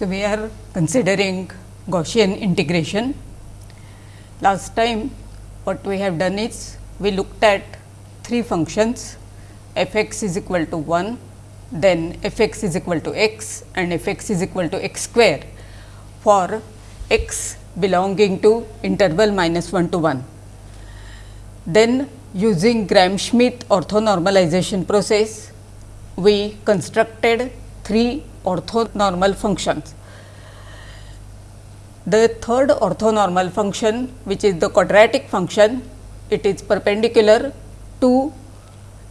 So, we are considering Gaussian integration. Last time what we have done is we looked at three functions f x is equal to 1, then f x is equal to x and f x is equal to x square for x belonging to interval minus 1 to 1. Then using Gram-Schmidt orthonormalization process, we constructed three orthonormal functions. The third orthonormal function which is the quadratic function, it is perpendicular to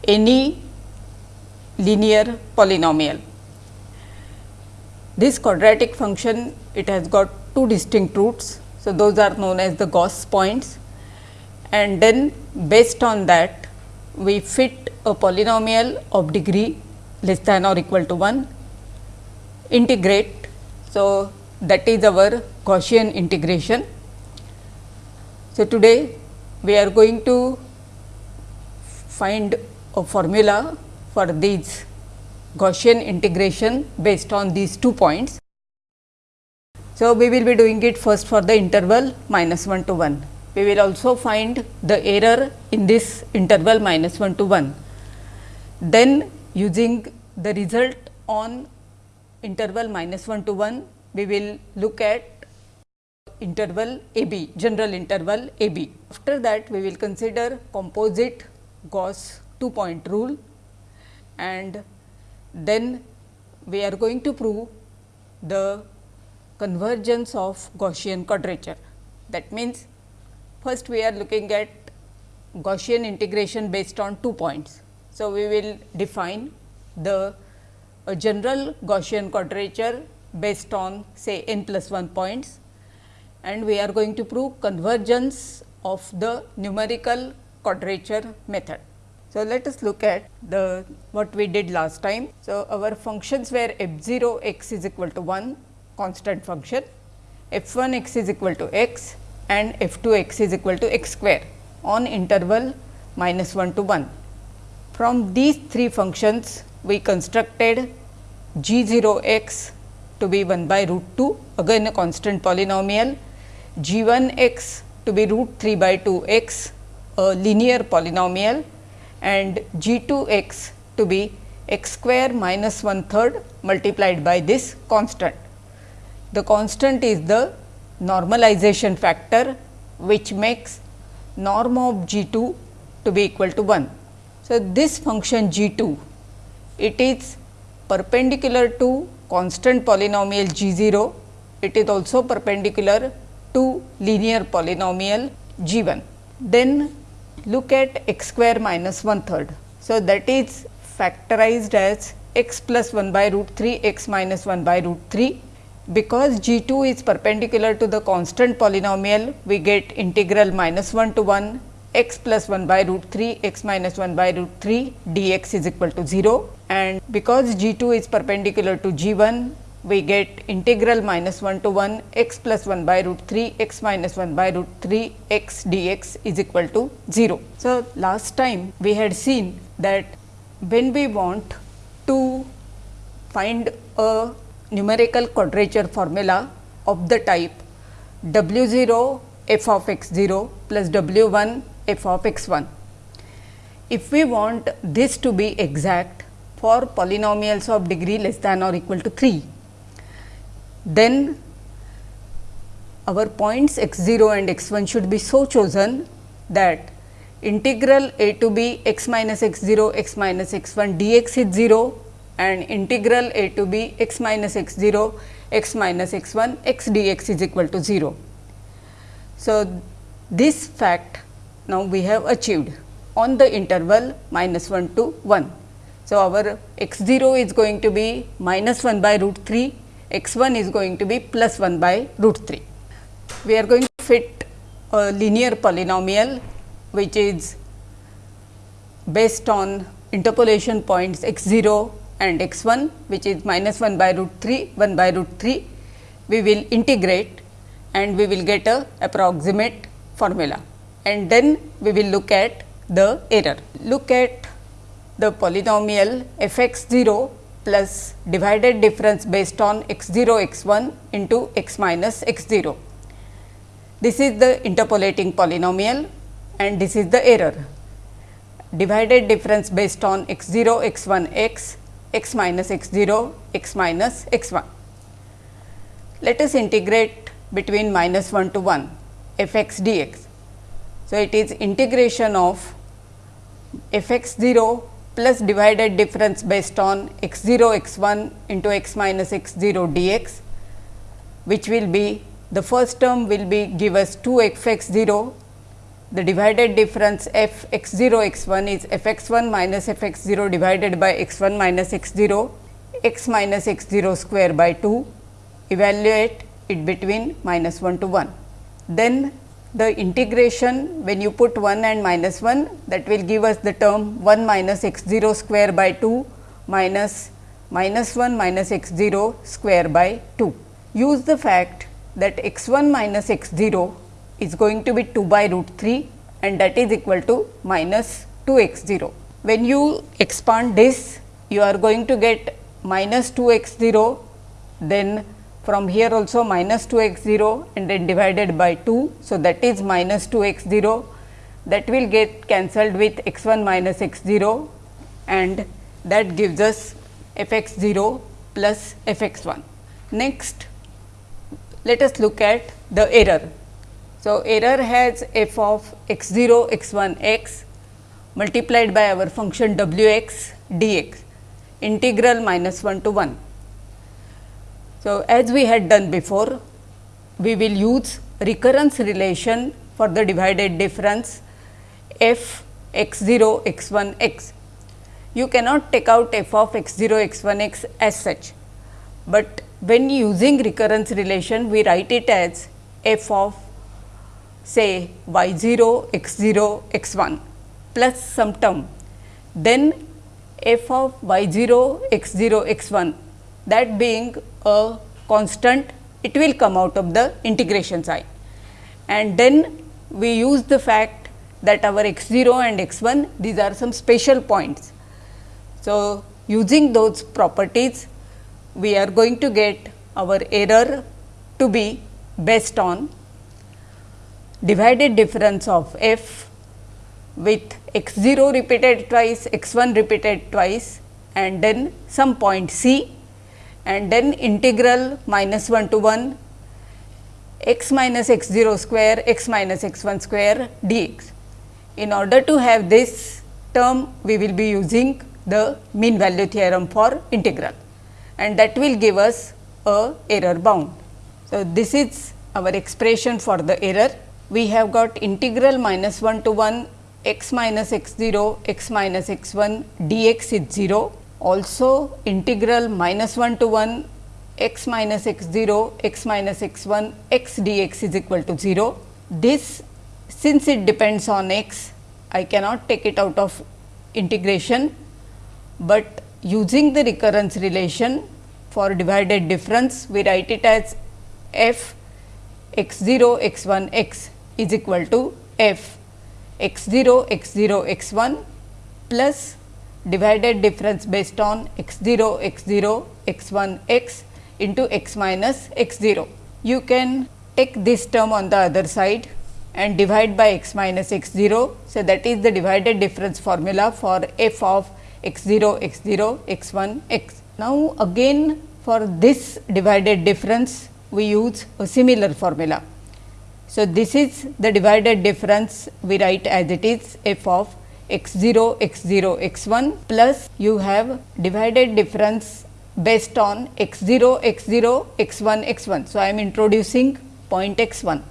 any linear polynomial. This quadratic function it has got two distinct roots. So, those are known as the Gauss points and then based on that we fit a polynomial of degree less than or equal to 1 integrate. So, that is our Gaussian integration. So, today we are going to find a formula for these Gaussian integration based on these two points. So, we will be doing it first for the interval minus 1 to 1. We will also find the error in this interval minus 1 to 1. Then using the result on interval minus 1 to 1, we will look at interval a b, general interval a b. After that, we will consider composite Gauss two point rule and then we are going to prove the convergence of Gaussian quadrature. That means, first we are looking at Gaussian integration based on two points. So, we will define the general Gaussian quadrature based on say n plus 1 points and we are going to prove convergence of the numerical quadrature method. So, let us look at the what we did last time. So, our functions were f 0 x is equal to 1 constant function, f 1 x is equal to x and f 2 x is equal to x square on interval minus 1 to 1. From these three functions we constructed g 0 x to be 1 by root 2 again a constant polynomial, g 1 x to be root 3 by 2 x a linear polynomial and g 2 x to be x square minus 1 third multiplied by this constant. The constant is the normalization factor which makes norm of g 2 to be equal to 1. So, this function g 2 it is perpendicular to constant polynomial g 0, it is also perpendicular to linear polynomial g 1. Then look at x square minus 1 third. So, that is factorized as x plus 1 by root 3 x minus 1 by root 3. Because g 2 is perpendicular to the constant polynomial, we get integral minus 1 to 1 x plus 1 by root 3 x minus 1 by root 3 dx is equal to 0 and because g 2 is perpendicular to g 1 we get integral minus 1 to 1 x plus 1 by root 3 x minus 1 by root 3 x dx is equal to 0. So, last time we had seen that when we want to find a numerical quadrature formula of the type w 0 f of x 0 plus w 1 f of x 1. If we want this to be exact for polynomials of degree less than or equal to 3, then our points x 0 and x 1 should be so chosen that integral a to b x minus x 0 x minus x 1 dx is 0 and integral a to b x minus x 0 x minus x 1 x dx is equal to 0. So, this fact now we have achieved on the interval minus 1 to 1. So, our x 0 is going to be minus 1 by root 3 x 1 is going to be plus 1 by root 3. We are going to fit a linear polynomial which is based on interpolation points x 0 and x 1 which is minus 1 by root 3 1 by root 3. We will integrate and we will get a approximate formula and then we will look at the error. Look at the polynomial f x 0 plus divided difference based on x 0 x 1 into x minus x 0. This is the interpolating polynomial and this is the error divided difference based on x 0 x 1 x x minus x 0 x minus x 1. Let us integrate between minus 1 to 1 f x dx. So, it is integration of f x 0 plus divided difference based on x 0 x 1 into x minus x 0 dx, which will be the first term will be give us 2 f x 0 the divided difference f x 0 x 1 is f x 1 minus f x 0 divided by x 1 minus x 0 x minus x 0 square by 2 evaluate it between minus 1 to 1. Then the integration when you put 1 and minus 1 that will give us the term 1 minus x 0 square by 2 minus minus 1 minus x 0 square by 2. Use the fact that x 1 minus x 0 is going to be 2 by root 3 and that is equal to minus 2 x 0. When you expand this you are going to get minus 2 x 0 then from here also minus 2 x 0 and then divided by 2. So, that is minus 2 x 0 that will get cancelled with x 1 minus x 0 and that gives us f x 0 plus f x 1. Next, let us look at the error. So, error has f of x 0 x 1 x multiplied by our function w x dx integral minus 1 to 1. So, as we had done before we will use recurrence relation for the divided difference f x 0 x 1 x. You cannot take out f of x 0 x 1 x as such, but when using recurrence relation we write it as f of say y 0 x 0 x 1 plus some term, then f of y 0 x 0 x 1 that being a constant it will come out of the integration sign. And then we use the fact that our x 0 and x 1 these are some special points. So, using those properties we are going to get our error to be based on divided difference of f with x 0 repeated twice, x 1 repeated twice and then some point c and then integral minus 1 to 1 x minus x 0 square x minus x 1 square dx. In order to have this term we will be using the mean value theorem for integral and that will give us a error bound. So, this is our expression for the error we have got integral minus 1 to 1 x minus x 0 x minus x 1 dx is 0. Also integral minus 1 to 1 x minus x 0 x minus x 1 x dx is equal to 0. This since it depends on x I cannot take it out of integration, but using the recurrence relation for divided difference we write it as f x 0 x 1 x is equal to f x 0 x 0 x 1 plus divided difference based on x 0 x 0 x 1 x into x minus x 0. You can take this term on the other side and divide by x minus x 0. So, that is the divided difference formula for f of x 0 x 0 x 1 x. Now, again for this divided difference we use a similar formula. So, this is the divided difference we write as it is f of x 0 x 0 x 1 plus you have divided difference based on x 0 x 0 x 1 x 1. So, I am introducing point x 1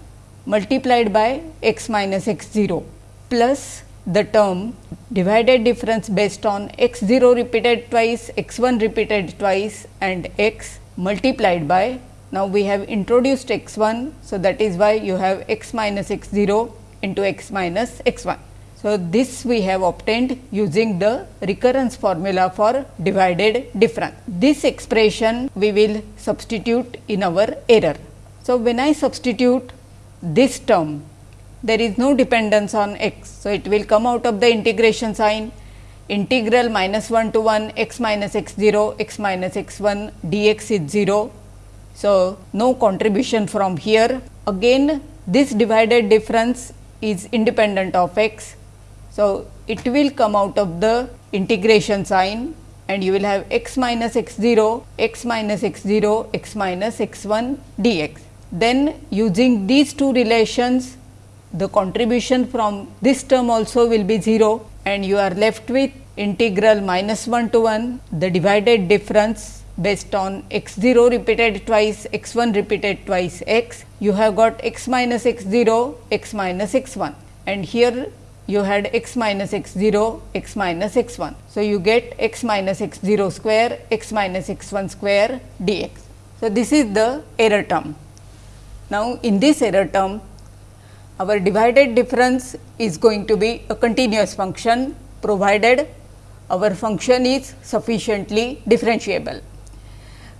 multiplied by x minus x 0 plus the term divided difference based on x 0 repeated twice, x 1 repeated twice and x multiplied by now, we have introduced x 1. So, that is why you have x minus x 0 into x minus x 1. So, this we have obtained using the recurrence formula for divided difference. This expression we will substitute in our error. So, when I substitute this term there is no dependence on x. So, it will come out of the integration sign integral minus 1 to 1 x minus x 0 x minus x 1 dx is 0. So, no contribution from here again this divided difference is independent of x. So, it will come out of the integration sign and you will have x minus x 0, x minus x 0, x minus x 1 dx. Then using these two relations the contribution from this term also will be 0 and you are left with integral minus 1 to 1 the divided difference based on x 0 repeated twice x 1 repeated twice x you have got x minus x 0 x minus x 1 and here you had x minus x 0 x minus x 1. So, you get x minus x 0 square x minus x 1 square dx. So, this is the error term. Now, in this error term our divided difference is going to be a continuous function provided our function is sufficiently differentiable.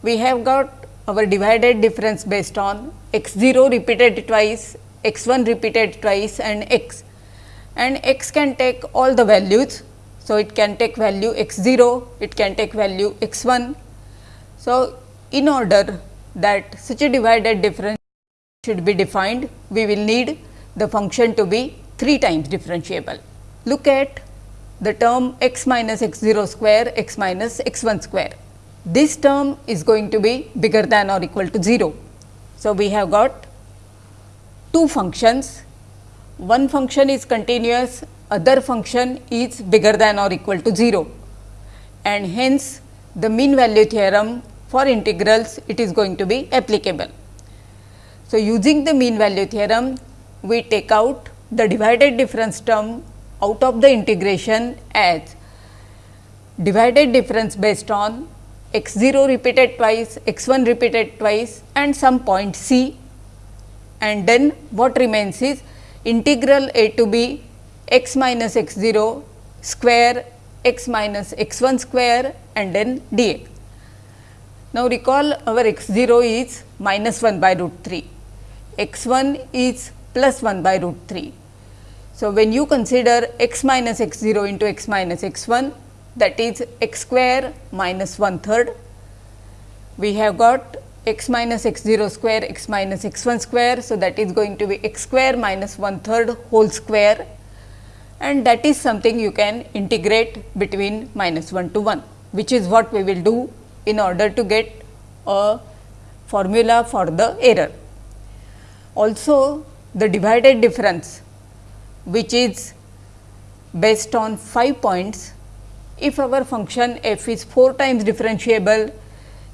We have got our divided difference based on x 0 repeated twice, x 1 repeated twice and x and x can take all the values. So, it can take value x 0, it can take value x 1. So, in order that such a divided difference should be defined, we will need the function to be 3 times differentiable. Look at the term x minus x 0 square x minus x 1 square. This term is going to be bigger than or equal to 0. So, we have got two functions, one function is continuous, other function is bigger than or equal to 0 and hence the mean value theorem for integrals it is going to be applicable. So, using the mean value theorem we take out the divided difference term out of the integration as divided difference based on x 0 repeated twice, x 1 repeated twice and some point c and then what remains is integral a to b x minus x 0 square x minus x 1 square and then dx. Now, recall our x 0 is minus 1 by root 3, x 1 is plus 1 by root 3. So, when you consider x minus x 0 into x minus x 1 that is x square minus 1 third, we have got x minus x 0 square x minus x 1 square. So, that is going to be x square minus 1 third whole square and that is something you can integrate between minus 1 to 1, which is what we will do in order to get a formula for the error. Also the divided difference which is based on 5 points, if our function f is 4 times differentiable,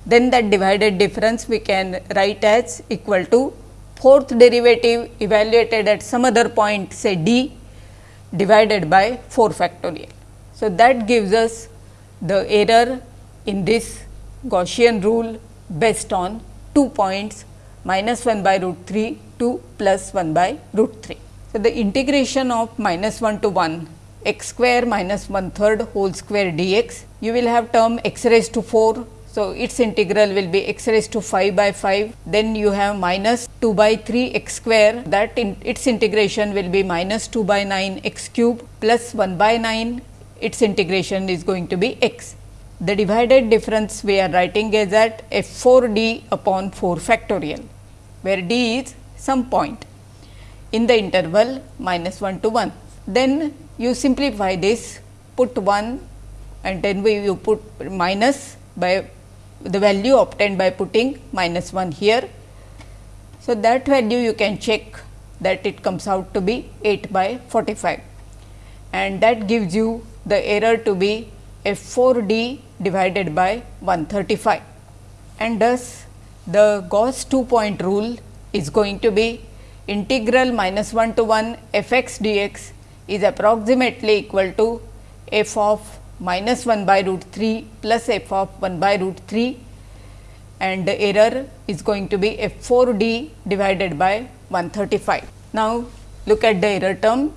then that divided difference we can write as equal to fourth derivative evaluated at some other point say d divided by 4 factorial. So, that gives us the error in this Gaussian rule based on 2 points minus 1 by root 3 to plus 1 by root 3. So, the integration of minus 1 to 1 x square minus 1 third whole square dx, you will have term x raised to 4. So, its integral will be x raised to 5 by 5, then you have minus 2 by 3 x square that in its integration will be minus 2 by 9 x cube plus 1 by 9 its integration is going to be x. The divided difference we are writing is at f 4 d upon 4 factorial, where d is some point in the interval minus 1 to 1. Then you simplify this, put 1 and then we you put minus by the value obtained by putting minus 1 here. So, that value you can check that it comes out to be 8 by 45 and that gives you the error to be f 4 d divided by 135 and thus the Gauss 2 point rule is going to be integral minus 1 to 1 f x dx is approximately equal to f of minus 1 by root 3 plus f of 1 by root 3 and the error is going to be f 4 d divided by 135. Now, look at the error term.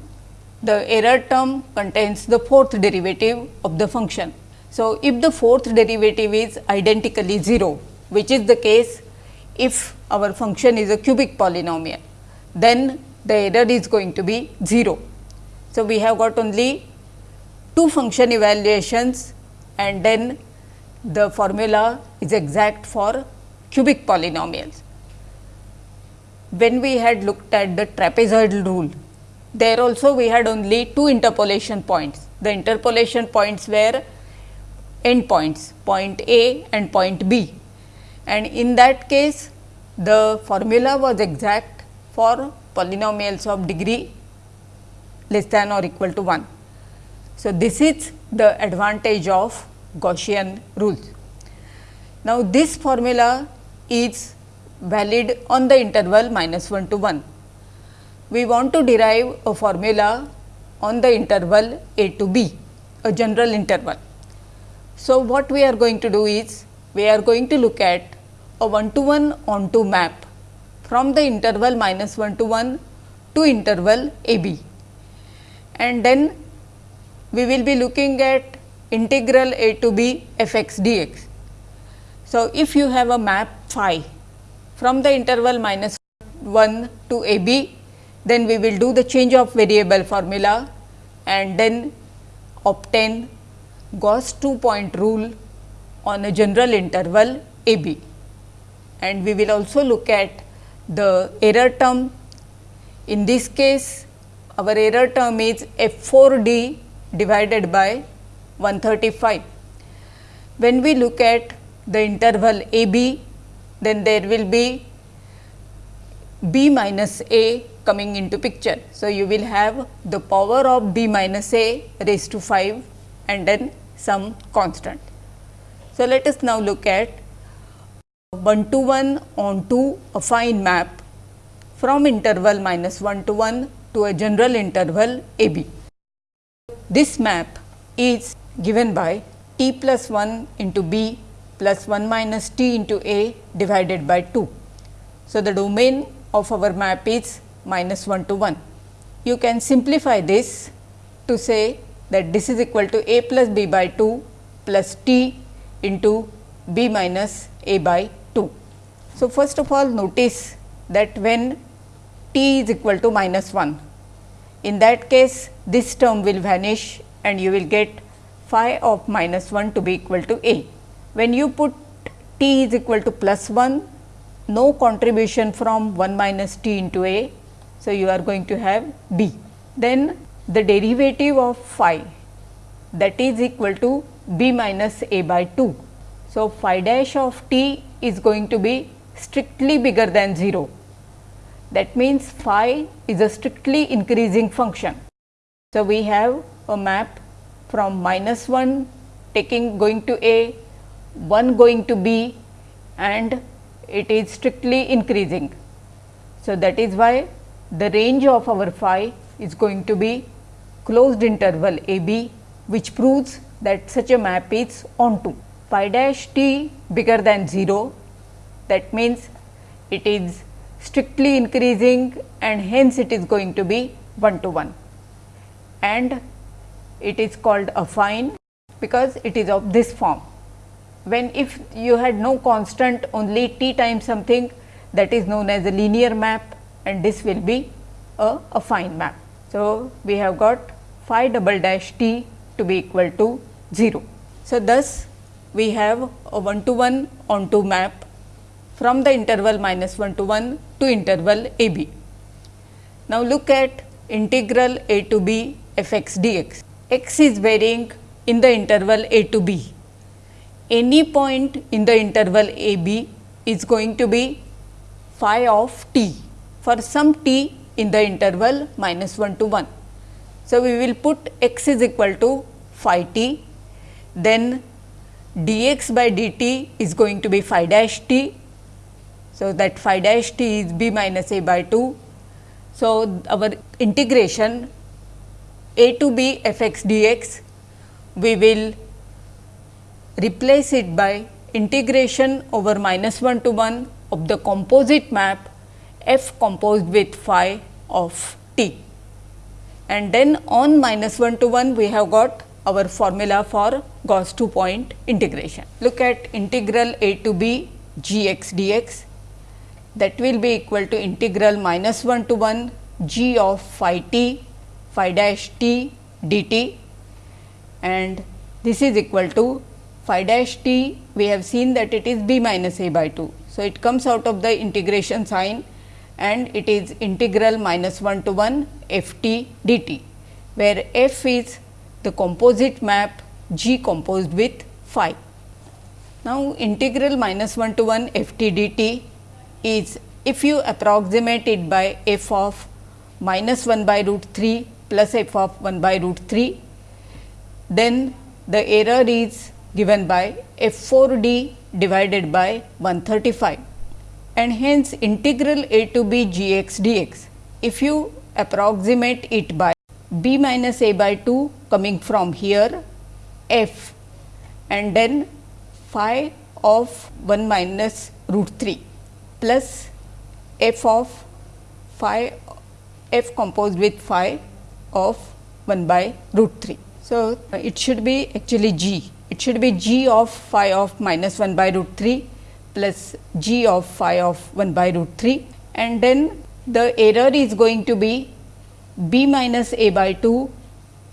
The error term contains the fourth derivative of the function. So, if the fourth derivative is identically 0, which is the case if our function is a cubic polynomial, then the error is going to be 0. So, we have got only two function evaluations and then the formula is exact for cubic polynomials. When we had looked at the trapezoidal rule, there also we had only two interpolation points. The interpolation points were end points, point A and point B. And in that case, the formula was exact for polynomials of degree less than or equal to 1. So, this is the advantage of Gaussian rules. Now, this formula is valid on the interval minus 1 to 1. We want to derive a formula on the interval a to b, a general interval. So, what we are going to do is, we are going to look at a 1 to 1 onto map from the interval minus 1 to 1 to interval a b. And then we will be looking at integral a to b f x dx. So, if you have a map phi from the interval minus 1 to a b, then we will do the change of variable formula and then obtain Gauss 2 point rule on a general interval a b. And we will also look at the error term. In this case, our error term is f 4 d divided by 135. When we look at the interval a b, then there will be b minus a coming into picture. So, you will have the power of b minus a raised to 5 and then some constant. So, let us now look at 1 to 1 onto affine map from interval minus 1 to 1 to a general interval a b. This map is given by t plus 1 into b plus 1 minus t into a divided by 2. So, the domain of our map is minus 1 to 1. You can simplify this to say that this is equal to a plus b by 2 plus t into b minus a by 2. So, first of all notice that when t is equal to minus 1, in that case this term will vanish and you will get phi of minus 1 to be equal to a. When you put t is equal to plus 1, no contribution from 1 minus t into a. So, you are going to have b. Then the derivative of phi that is equal to b minus a by 2. So, phi dash of t is going to be strictly bigger than 0. That means, phi is a strictly increasing function. So, we have a map from minus 1 taking going to a, 1 going to b and it is strictly increasing. So, that is why the range of our phi is going to be closed interval a b which proves that such a map is onto phi dash t bigger than 0 that means it is strictly increasing and hence it is going to be 1 to 1 and it is called affine because it is of this form. When if you had no constant only t times something that is known as a linear map and this will be a affine map. So, we have got phi double dash t to be equal to 0. So, thus we have a 1 to 1 onto map from the interval minus 1 to 1 to interval a b. Now, look at integral a to b f x dx. x is varying in the interval a to b. Any point in the interval a b is going to be phi of t for some t in the interval minus 1 to 1. So, we will put x is equal to phi t, then dx by dt is going to be phi dash t. So, that phi dash t is b minus a by 2. So, our integration a to b f x dx, we will replace it by integration over minus 1 to 1 of the composite map f composed with phi of t and then on minus 1 to 1 we have got our formula for Gauss 2 point integration. Look at integral a to b g x dx that will be equal to integral minus 1 to 1 g of phi t phi dash t dt and this is equal to phi dash t we have seen that it is b minus a by 2. So, it comes out of the integration sign and it is integral minus 1 to 1 f t dt, where f is the composite map g composed with phi. Now, integral minus 1 to 1 f t dt is if you approximate it by f of minus 1 by root 3 plus f of 1 by root 3, then the error is given by f 4 d divided by 135 and hence integral a to b g x d x. If you approximate it by b minus a by 2 coming from here f and then phi of 1 minus root 3 plus f of phi f composed with phi of 1 by root 3. So, it should be actually g, it should be g of phi of minus 1 by root 3 plus g of phi of 1 by root 3 and then the error is going to be b minus a by 2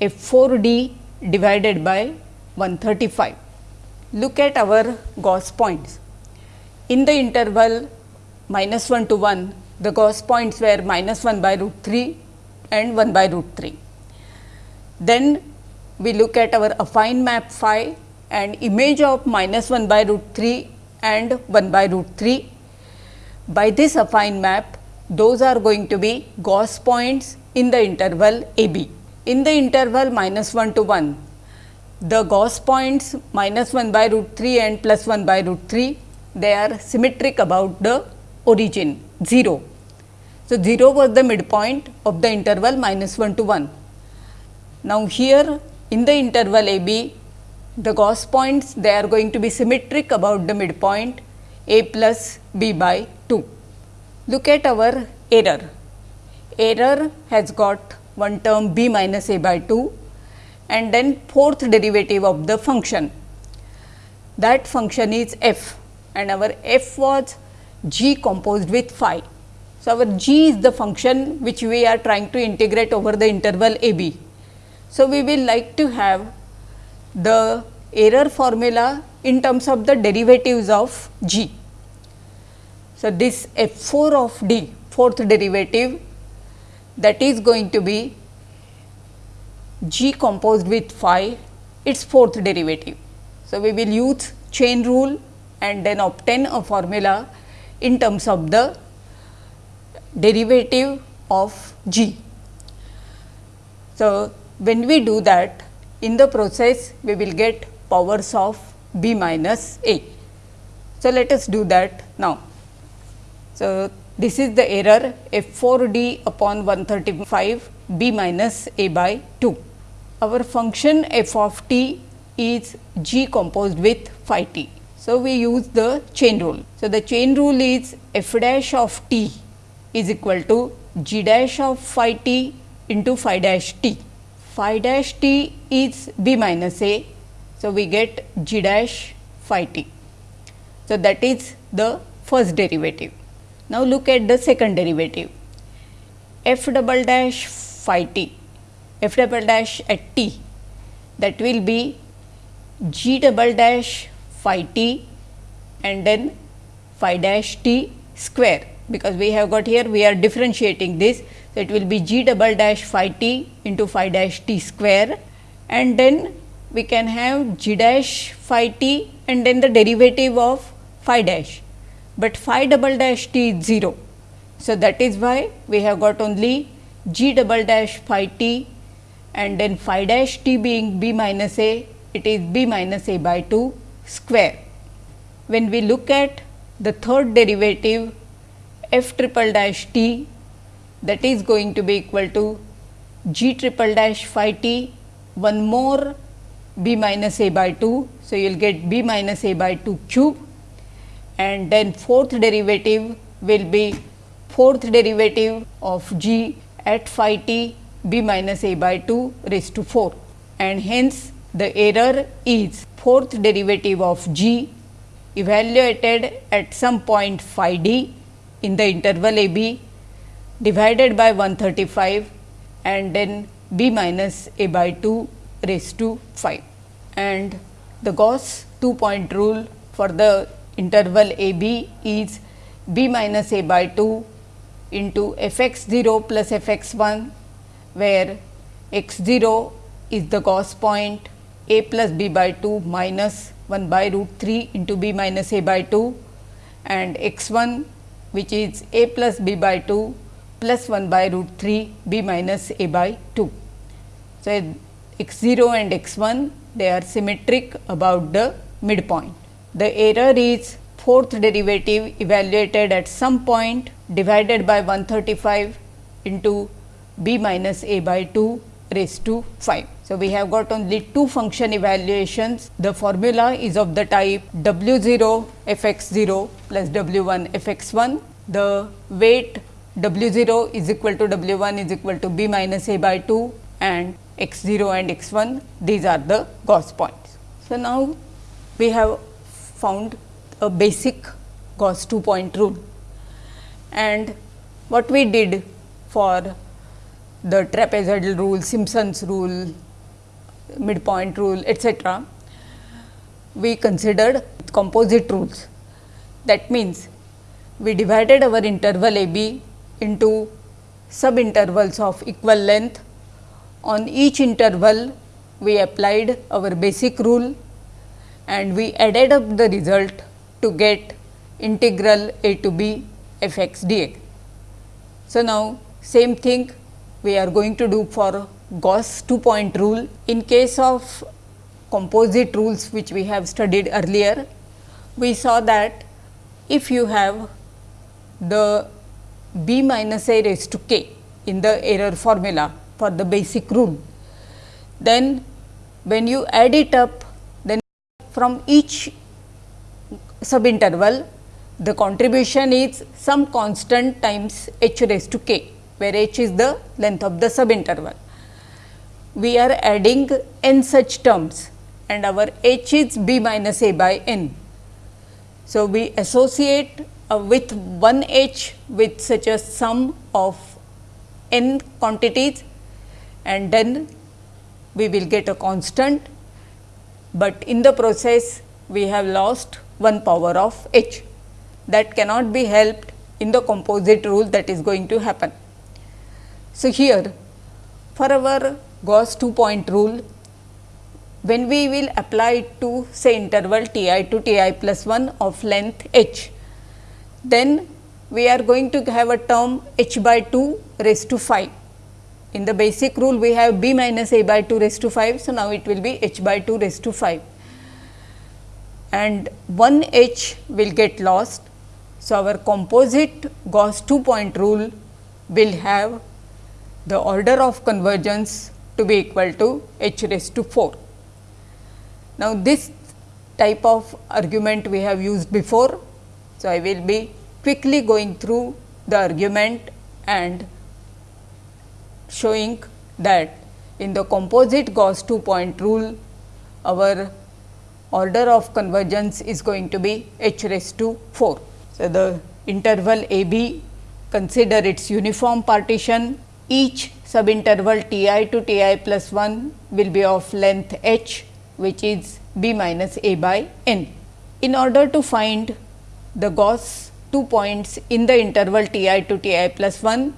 f 4 d divided by 135. Look at our Gauss points. In the interval minus 1 to 1, the Gauss points were minus 1 by root 3 and 1 by root 3. Then we look at our affine map phi and image of minus 1 by root 3 and 1 by root 3. By this affine map, those are going to be Gauss points in the interval a b. In the interval minus 1 to 1, the Gauss points minus 1 by root 3 and plus 1 by root 3, they are symmetric about the origin 0. So, 0 was the midpoint of the interval minus 1 to 1. Now, here in the interval a b, the Gauss points they are going to be symmetric about the midpoint a plus b by 2. Look at our error. Error has got one term b minus a by 2 and then fourth derivative of the function. That function is f and our f was g composed with phi. So, our g is the function which we are trying to integrate over the interval a b. So, we will like to have the error formula in terms of the derivatives of g. So, this f 4 of d fourth derivative that is going to be g composed with phi its fourth derivative. So, we will use chain rule and then obtain a formula in terms of the derivative of g. So, when we do that in the process we will get powers of b minus a. So, let us do that now. So, this is the error f 4 d upon 135 b minus a by 2. Our function f of t is g composed with phi t. So, we use the chain rule. So, the chain rule is f dash of t is equal to g dash of phi t into phi dash t. Phi dash t is b minus a. So, we get g dash phi t. So, that is the first derivative. Now, look at the second derivative f double dash phi t f double dash at t that will be g double dash phi t and then phi dash t square because we have got here we are differentiating this. So, it will be g double dash phi t into phi dash t square and then we can have g dash phi t and then the derivative of phi dash, but phi double dash t is 0. So, that is why we have got only g double dash phi t and then phi dash t being b minus a, it is b minus a by 2 square. When we look at the third derivative f triple dash t that is going to be equal to g triple dash phi t one more b minus a by 2. So, you will get b minus a by 2 cube and then fourth derivative will be fourth derivative of g at phi t b minus a by 2 raised to 4 and hence the error is fourth derivative of g evaluated at some point phi d in the interval a b divided by 135 and then b minus a by 2 raised to 5 and the Gauss two point rule for the interval a b is b minus a by 2 into f x 0 plus f x 1 where x 0 is the Gauss point a plus b by 2 minus 1 by root 3 into b minus a by 2 and x 1 which is a plus b by 2 plus 1 by root 3 b minus a by 2. So, x 0 and x 1 they are symmetric about the midpoint. The error is fourth derivative evaluated at some point divided by 135 into b minus a by 2 raised to 5. So, we have got only two function evaluations. The formula is of the type w 0 f x 0 plus w 1 f x 1. The weight w 0 is equal to w 1 is equal to b minus a by 2 and x 0 and x 1 these are the Gauss points. So, now we have found a basic Gauss 2 point rule and what we did for the trapezoidal rule, Simpson's rule, midpoint rule etcetera, we considered composite rules. That means, we divided our interval a b into sub intervals of equal length. On each interval, we applied our basic rule and we added up the result to get integral a to b f x dx. So, now same thing we are going to do for Gauss two point rule. In case of composite rules which we have studied earlier, we saw that if you have the b minus a raised to k in the error formula for the basic rule, then when you add it up then from each subinterval the contribution is some constant times h raised to k where h is the length of the subinterval. We are adding n such terms and our h is b minus a by n. So, we associate uh, with one h with such a sum of n quantities and then we will get a constant, but in the process we have lost one power of h that cannot be helped in the composite rule that is going to happen. So, here for our Gauss two point rule, when we will apply it to say interval t i to t i plus 1 of length h, then we are going to have a term h by 2 raised to 5. In the basic rule, we have b minus a by 2 raised to 5. So, now it will be h by 2 raised to 5 and 1 h will get lost. So, our composite Gauss two point rule will have the order of convergence to be equal to h raised to 4. Now, this type of argument we have used before. So, I will be quickly going through the argument and showing that in the composite Gauss two point rule our order of convergence is going to be h raised to 4. So, the interval a b consider its uniform partition each subinterval t i to t i plus 1 will be of length h which is b minus a by n. In order to find the Gauss two points in the interval t i to t i plus 1,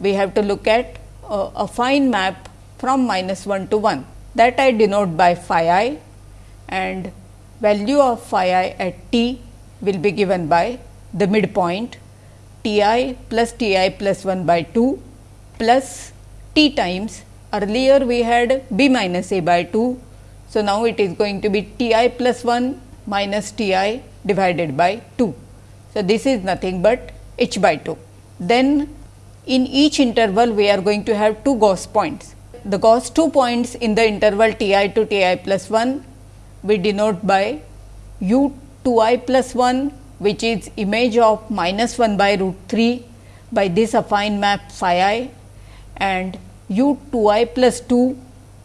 we have to look at uh, a, a affine map from minus 1 to 1 that I denote by phi i and value of phi i at t will be given by the midpoint t i plus t i plus 1 by 2 plus t times earlier we had b minus a by 2. So, now it is going to be t i plus 1 minus t i divided by 2. So, this is nothing but h by 2. Then in each interval we are going to have two Gauss points. The Gauss two points in the interval t i to t i plus 1 we denote by u 2 i plus 1 which is image of minus 1 by root 3 by this affine map phi i and u 2 i plus 2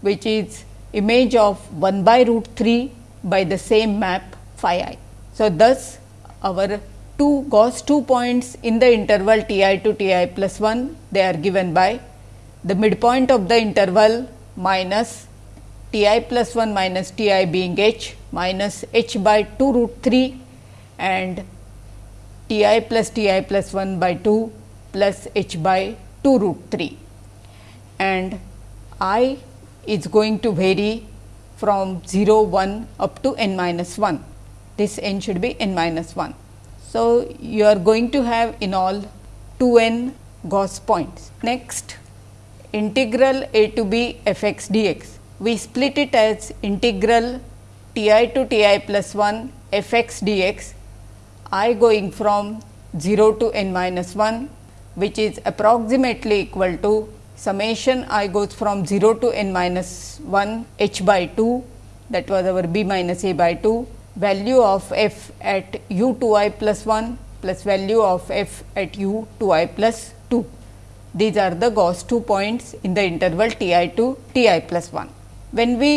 which is image of 1 by root 3 by the same map phi i. So, thus our two Gauss two points in the interval t i to t i plus 1 they are given by the midpoint of the interval minus T i plus 1 minus T i being h minus h by 2 root 3 and T i plus T i plus 1 by 2 plus h by 2 root 3 and i is going to vary from 0 1 up to n minus 1. This n should be n minus 1. So, you are going to have in all 2 n Gauss points. Next integral a to b f x dx. We split it as integral t i to t i plus 1 f x dx i going from 0 to n minus 1 which is approximately equal to summation i goes from 0 to n minus 1 h by 2 that was our b minus a by 2 value of f at u 2 i plus 1 plus value of f at u 2 i plus 2. These are the Gauss 2 points in the interval t i to t i plus 1. When we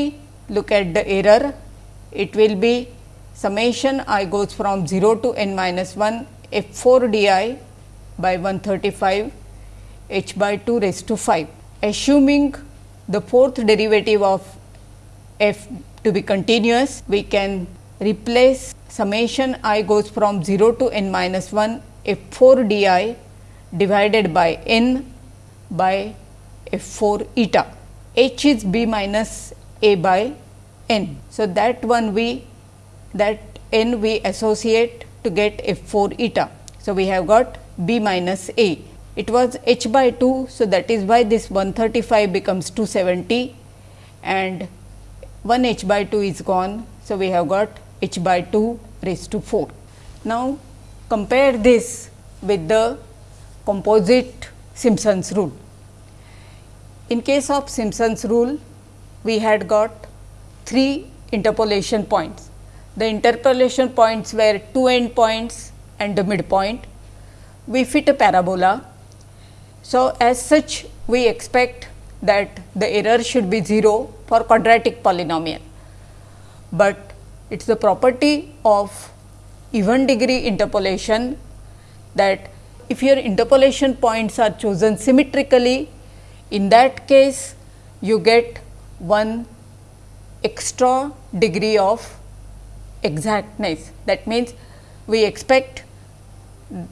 look at the error, it will be summation i goes from 0 to n minus 1 f 4 d i by 135 h by 2 raised to 5. Assuming the fourth derivative of f to be continuous, we can replace summation i goes from 0 to n minus 1 f 4 d i divided by n by f 4 eta. h is b minus a by n. So, that one we that n we associate to get f 4 eta. So, we have got b minus a. It was h by 2. So, that is why this 135 becomes 270 and 1 h by 2 is gone. So, we have got h by 2 raised to 4. Now, compare this with the composite Simpson's rule. In case of Simpson's rule, we had got 3 interpolation points. The interpolation points were two end points and the midpoint we fit a parabola. So, as such we expect that the error should be 0 for quadratic polynomial, but it is the property of even degree interpolation that if your interpolation points are chosen symmetrically, in that case you get one extra degree of exactness. That means, we expect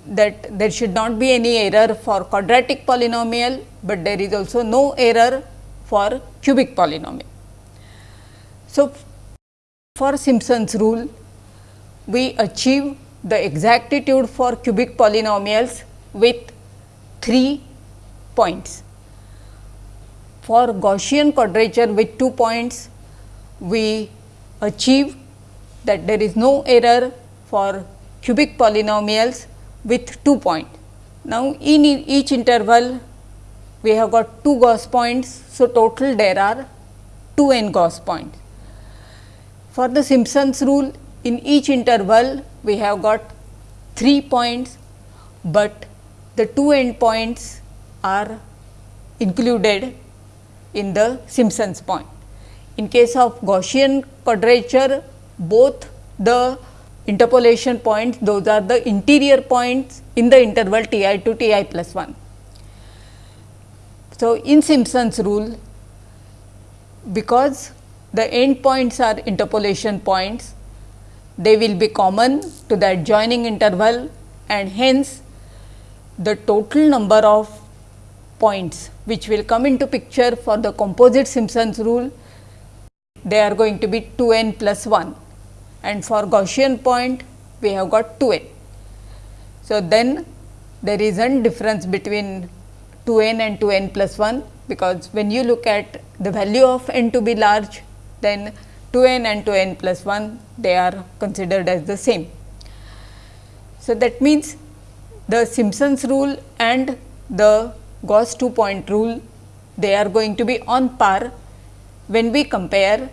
that there should not be any error for quadratic polynomial, but there is also no error for cubic polynomial. So, for Simpson's rule, we achieve the exactitude for cubic polynomials with 3 points. For Gaussian quadrature with 2 points, we achieve that there is no error for cubic polynomials with 2 points. Now, in each interval we have got 2 Gauss points. So, total there are 2 n Gauss points. For the Simpson's rule in each interval we have got 3 points, but the 2 end points are included in the Simpson's point. In case of Gaussian quadrature both the interpolation points those are the interior points in the interval t i to t i plus 1. So, in Simpson's rule because the end points are interpolation points they will be common to the adjoining interval and hence the total number of points which will come into picture for the composite Simpson's rule they are going to be 2 n plus 1 and for Gaussian point we have got 2 n. So, then there is a difference between 2 n and 2 n plus 1 because when you look at the value of n to be large then 2 n and 2 n plus 1 they are considered as the same. So, that means the Simpson's rule and the Gauss 2 point rule they are going to be on par when we compare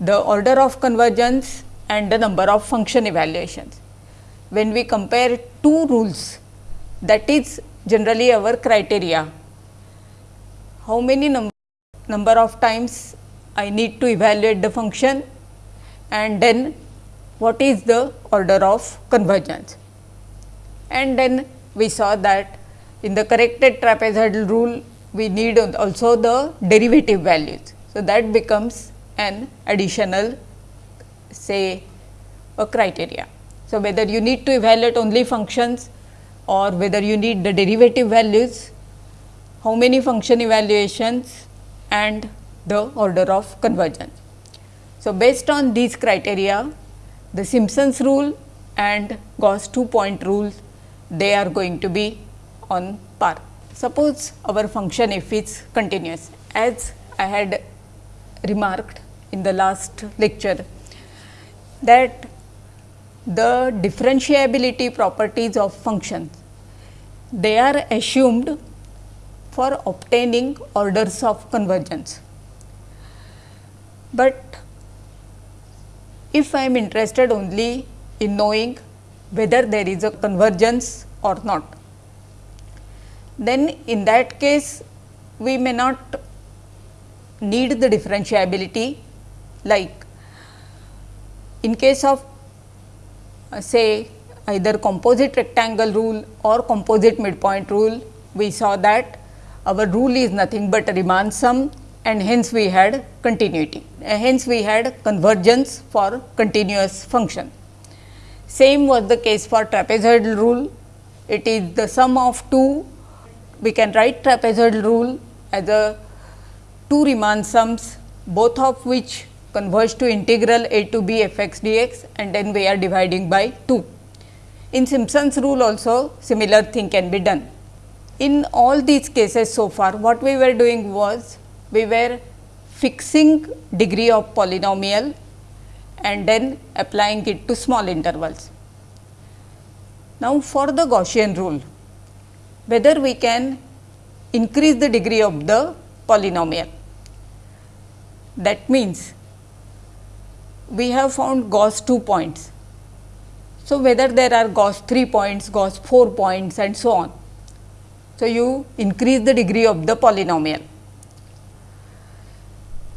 the order of convergence and the number of function evaluations. When we compare two rules that is generally our criteria, how many num number of times I need to evaluate the function and then what is the order of convergence. And then we saw that in the corrected trapezoidal rule we need also the derivative values. So, that becomes an additional say a criteria. So, whether you need to evaluate only functions or whether you need the derivative values, how many function evaluations and the order of convergence. So, based on these criteria the Simpson's rule and Gauss two point rules they are going to be on par. Suppose our function f is continuous as I had remarked in the last lecture that the differentiability properties of functions they are assumed for obtaining orders of convergence. But if I am interested only in knowing whether there is a convergence or not, then in that case we may not need the differentiability like in case of uh, say either composite rectangle rule or composite midpoint rule, we saw that our rule is nothing but a Riemann sum and hence we had continuity. Uh, hence we had convergence for continuous function. Same was the case for trapezoidal rule. It is the sum of two. We can write trapezoidal rule as a two Riemann sums, both of which converge to integral a to b f x dx and then we are dividing by 2. In Simpson's rule also similar thing can be done. In all these cases so far what we were doing was we were fixing degree of polynomial and then applying it to small intervals. Now, for the Gaussian rule whether we can increase the degree of the polynomial. That means, we have found Gauss 2 points. So, whether there are Gauss 3 points, Gauss 4 points and so on. So, you increase the degree of the polynomial.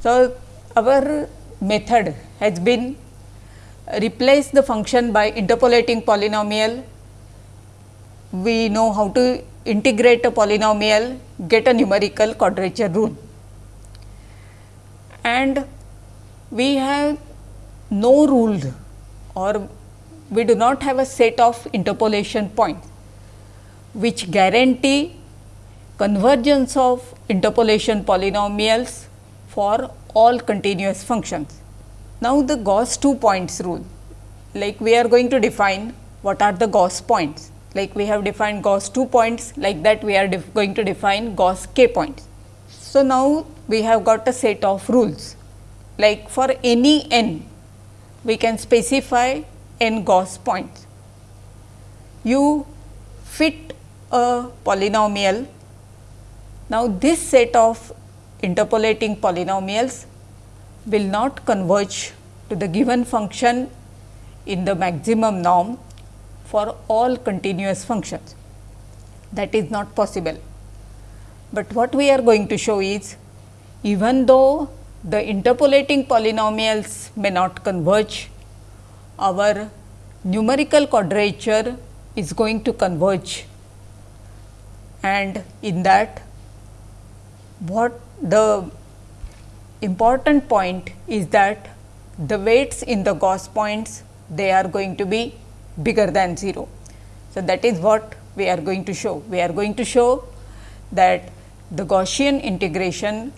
So, our method has been replace the function by interpolating polynomial. We know how to integrate a polynomial, get a numerical quadrature rule. And we have no rule or we do not have a set of interpolation points which guarantee convergence of interpolation polynomials for all continuous functions. Now, the Gauss 2 points rule like we are going to define what are the Gauss points like we have defined Gauss 2 points like that we are going to define Gauss k points. So, now we have got a set of rules like for any n we can specify n Gauss points. You fit a polynomial. Now, this set of interpolating polynomials will not converge to the given function in the maximum norm for all continuous functions. That is not possible. But what we are going to show is even though the interpolating polynomials may not converge, our numerical quadrature is going to converge and in that what the important point is that the weights in the Gauss points they are going to be bigger than 0. So, that is what we are going to show. We are going to show that the Gaussian integration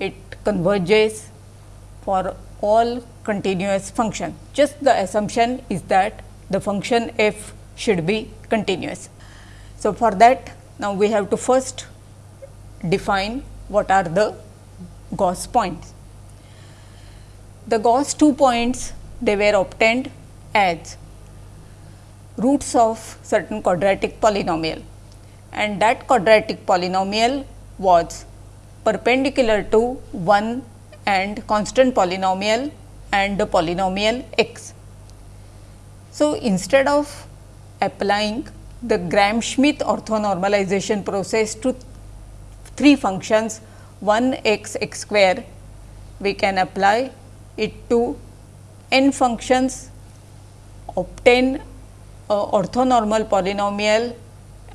it converges for all continuous function. Just the assumption is that the function f should be continuous. So, for that now we have to first define what are the Gauss points. The Gauss two points they were obtained as roots of certain quadratic polynomial and that quadratic polynomial was perpendicular to 1 and constant polynomial and the polynomial x. So, instead of applying the Gram-Schmidt orthonormalization process to three functions 1 x x square, we can apply it to n functions, obtain orthonormal polynomial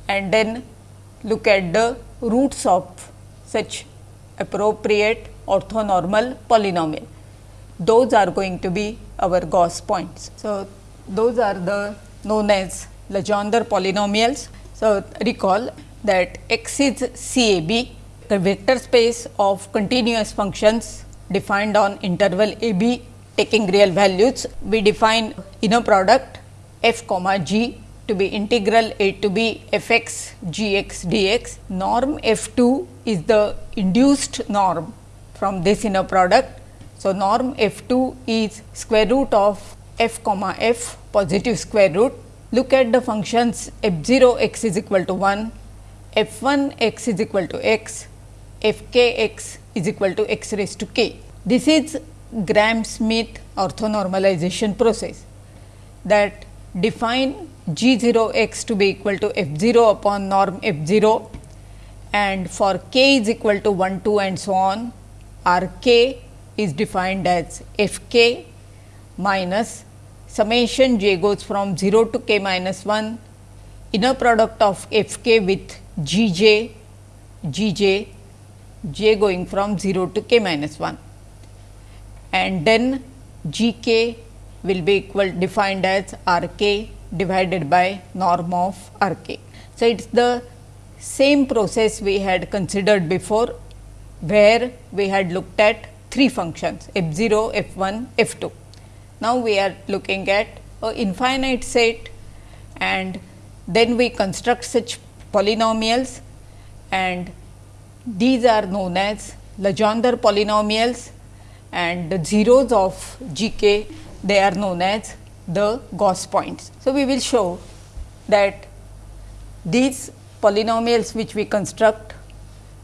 and then look at the roots of such appropriate orthonormal polynomial. those are going to be our Gauss points. So, those are the known as Legendre polynomials. So, recall that x is CAB, the vector space of continuous functions defined on interval AB taking real values. We define inner product f comma g to be integral a to b f x g x dx. Norm f 2 is the induced norm from this inner product. So, norm f 2 is square root of f comma f positive square root. Look at the functions f 0 x is equal to 1, f 1 x is equal to x, f k x is equal to x raised to k. This is Gram-Schmidt orthonormalization process that define g 0 x to be equal to f 0 upon norm f 0 and for k is equal to 1 2 and so on r k is defined as f k minus summation j goes from 0 to k minus 1 inner product of f k with g j g j j going from 0 to k minus 1 and then g k will be equal defined as r k divided by norm of R k. So, it is the same process we had considered before, where we had looked at three functions f 0, f 1, f 2. Now, we are looking at a infinite set and then we construct such polynomials and these are known as Legendre polynomials and the zeros of g k they are known as the Gauss points. So, we will show that these polynomials which we construct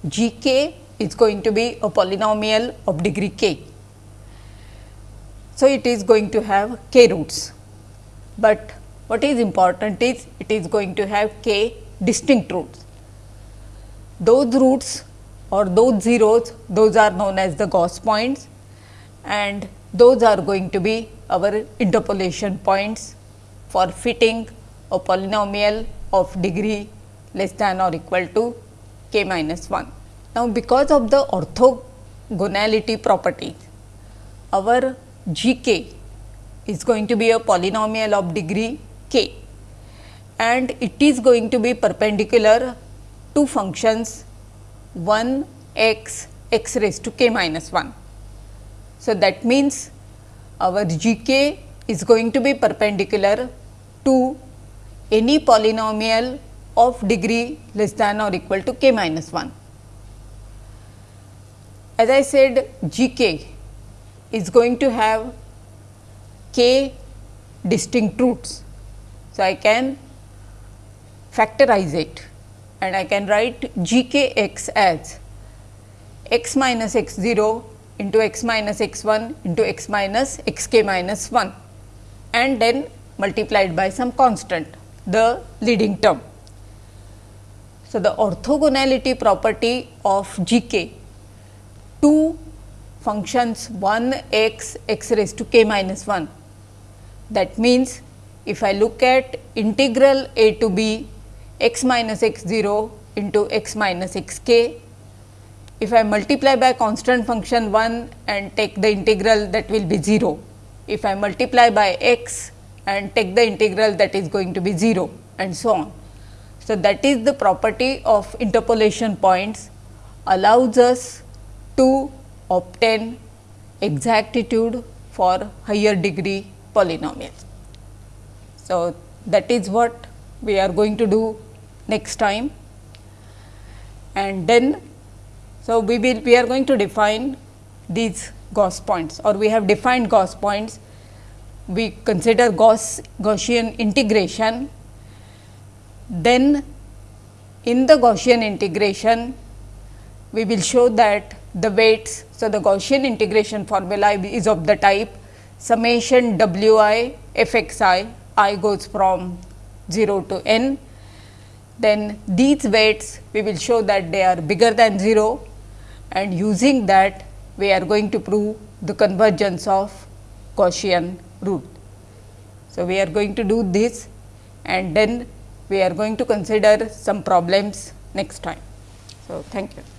g k is going to be a polynomial of degree k. So, it is going to have k roots, but what is important is it is going to have k distinct roots. Those roots or those zeros those are known as the Gauss points and those are going to be our interpolation points for fitting a polynomial of degree less than or equal to k minus 1. Now, because of the orthogonality property, our g k is going to be a polynomial of degree k and it is going to be perpendicular to functions 1 x x raised to k minus 1. So, that means our g k is going to be perpendicular to any polynomial of degree less than or equal to k minus 1. As I said g k is going to have k distinct roots. So, I can factorize it and I can write g k x as x minus x 0 into x minus x 1 into x minus x k minus 1 and then multiplied by some constant the leading term. So, the orthogonality property of g k two functions 1 x x raised to k minus 1. That means, if I look at integral a to b x minus x 0 into x minus x k if I multiply by constant function 1 and take the integral that will be 0. If I multiply by x and take the integral that is going to be 0 and so on. So, that is the property of interpolation points allows us to obtain exactitude for higher degree polynomials. So, that is what we are going to do next time and then so, we will we are going to define these Gauss points or we have defined Gauss points. We consider Gauss Gaussian integration. Then in the Gaussian integration, we will show that the weights. So, the Gaussian integration formula is of the type summation w i f x i, i goes from 0 to n. Then these weights we will show that they are bigger than 0 and using that we are going to prove the convergence of Gaussian root. So, we are going to do this and then we are going to consider some problems next time. So, thank you.